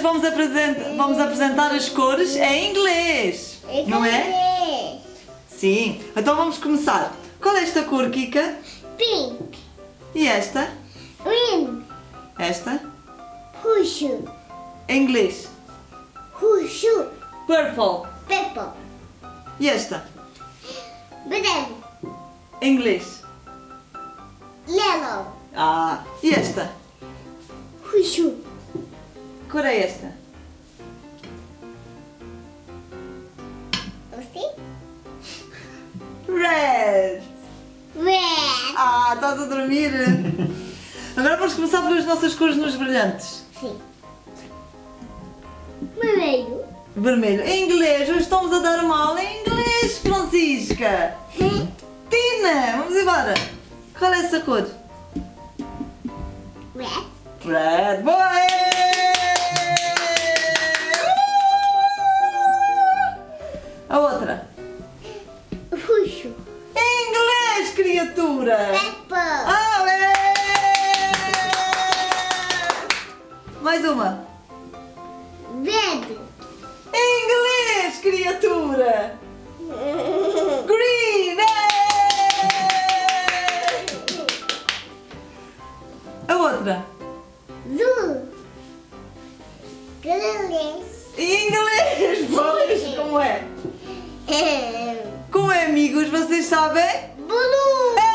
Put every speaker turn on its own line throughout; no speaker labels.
vamos apresentar, vamos apresentar as cores em inglês, não é? Sim. Então vamos começar. Qual é esta cor, Kika?
Pink.
E esta?
Green.
Esta?
Roxo.
Em inglês.
Roxo.
Purple.
Purple.
E esta?
Branco.
Em inglês.
Yellow.
Ah. E esta?
Roxo.
Que cor é esta?
Você?
Red.
Red.
Ah, estás a dormir? Agora vamos começar pelas nossas cores nos brilhantes.
Sim. Vermelho.
Vermelho. Em inglês, hoje estamos a dar uma aula em inglês, Francisca.
Sim.
Tina, vamos embora. Qual é essa cor?
Red.
Red. Boa! Mais uma.
Verde.
Em inglês, criatura. Green! é! A outra.
Green.
Em inglês, pois, como é? Como é, amigos, vocês sabem?
Blue.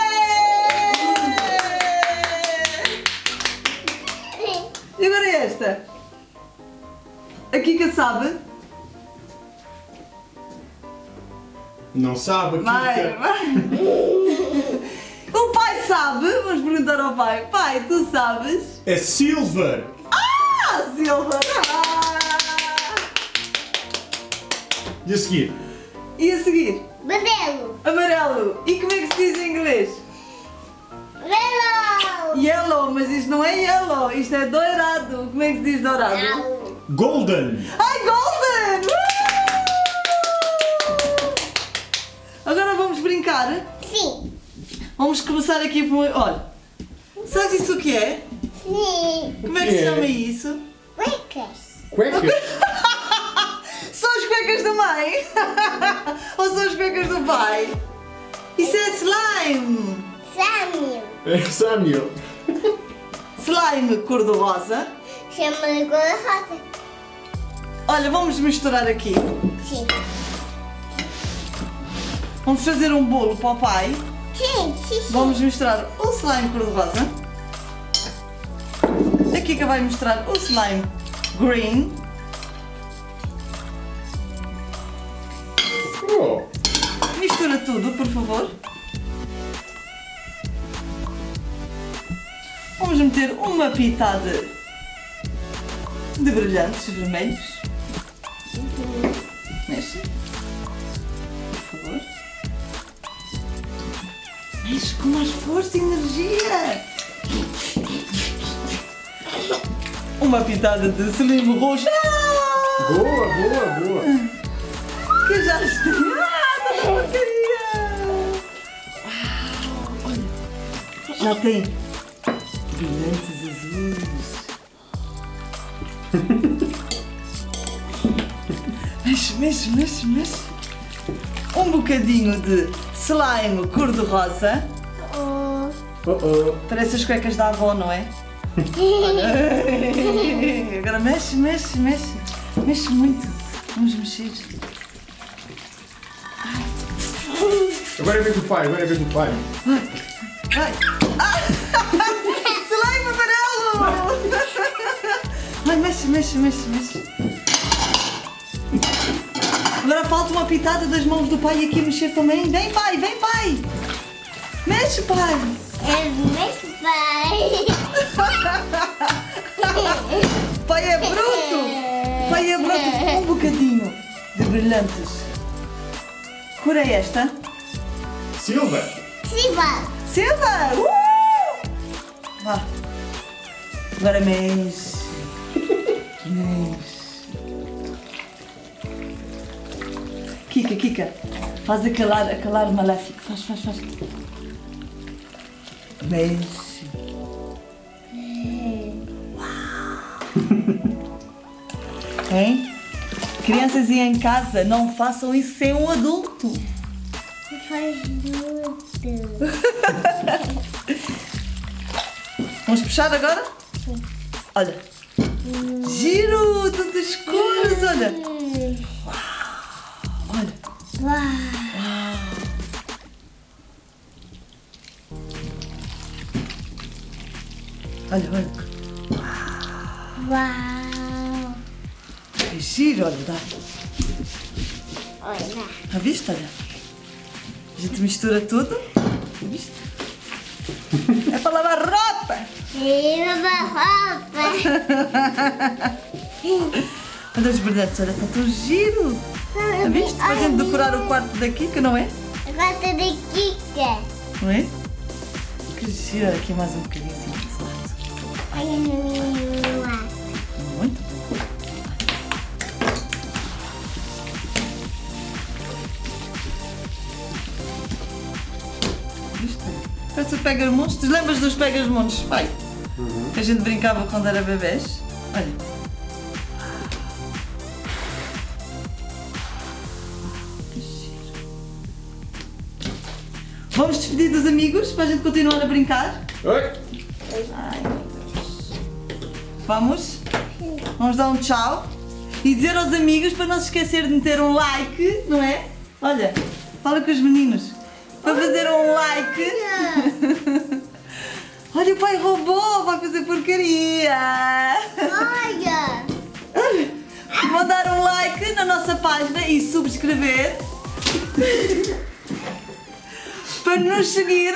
E agora esta? A Kika sabe?
Não sabe,
Vai,
Kika.
vai. O pai sabe? Vamos perguntar ao pai. Pai, tu sabes?
É silver.
Ah, Silva! Ah!
E a seguir?
E a seguir?
Amarelo.
Amarelo. E como é que se diz em inglês?
Yellow.
Yellow, mas isto não é yellow, isto é dourado. Como é que se diz dourado?
Não.
Golden.
Ai, golden! Uh! Agora vamos brincar.
Sim.
Vamos começar aqui por... Olha, sabes isso o que é?
Sim.
Como é que se chama isso?
Cuecas.
Cuecas.
São as cuecas da mãe? Ou são as cuecas do pai? Isso é slime!
Samuel.
É Samuel.
Slime cor-de-rosa.
Chama de cor rosa.
Olha, vamos misturar aqui.
Sim.
Vamos fazer um bolo para o pai.
Sim, sim, sim.
Vamos misturar o slime cor-de-rosa. A Kika vai misturar o slime green.
Oh.
Mistura tudo, por favor. Vamos meter uma pitada de brilhantes vermelhos. Mexe. Por favor. Mexe com mais força e energia. Uma pitada de slime roxo. Ah!
Boa, boa, boa.
Que já está. Ah, porcaria! Olha. Já tem brilhantes azuis. mexe, mexe, mexe, mexe. Um bocadinho de slime cor-de-rosa.
Oh.
Oh, oh.
Parece as cuecas da avó, não é? Agora mexe, mexe, mexe. Mexe muito. Vamos mexer.
Agora é vez do pai, agora é vez do pai.
Vai! Ah! Mexe, mexe, mexe, mexe. Agora falta uma pitada das mãos do pai aqui mexer também. Vem, pai, vem, pai! Mexe, pai!
É muito pai.
Pai é bruto! Pai é bruto! Um bocadinho de brilhantes. Cor é esta?
Silver.
Siva.
Silva! Uh! Vá. Agora mexe. Mexe. Kika, Kika. Faz acalar, acalar maléfico. Faz, faz, faz. Mexe. Hein? Crianças aí em casa, não façam isso sem um adulto.
Faz.
Vamos puxar agora? Olha. Giro, tantas cores. Olha. Olha, olha.
Uau.
É giro, olha. Dá.
Olha.
Já viste, olha? A gente mistura tudo. Viste? É para lavar roupa.
Tira da roupa.
Olha os brilhantes, olha, está tão giro. Já viste? Para a gente decorar o quarto daqui, que não é?
Gosta de Kika.
Não é? Que giro, aqui mais um bocadinho assim.
Olha no lado.
Muito bom. Parece o Pegas-Montes. Te lembras dos Pegas-Montes, pai? Que a gente brincava quando era bebês. Olha. Vamos despedir dos amigos para a gente continuar a brincar?
Oi.
Ai. Vamos? Vamos dar um tchau e dizer aos amigos para não se esquecer de meter um like, não é? Olha, fala com os meninos. Para fazer um like. Olha, o pai roubou, vai fazer porcaria.
Olha.
Vão dar um like na nossa página e subscrever. Para nos seguir.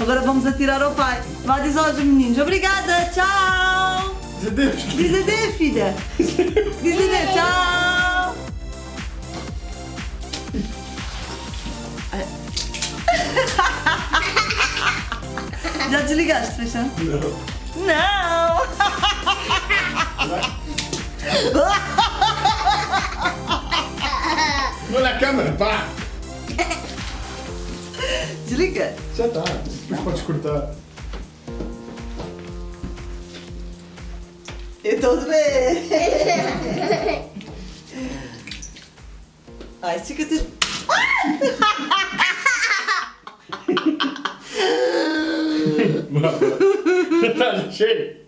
Agora vamos atirar ao pai. Vá dizer aos meninos. Obrigada, tchau.
Diz adeus.
Diz adeus, filha. Diz adeus, tchau. Já desligaste, Feixão?
Não.
Não!
Olha a câmera, pá.
Desliga.
Já está. Depois podes cortar.
Eu estou de ver. Ai, fica tudo.
Já está, já chega.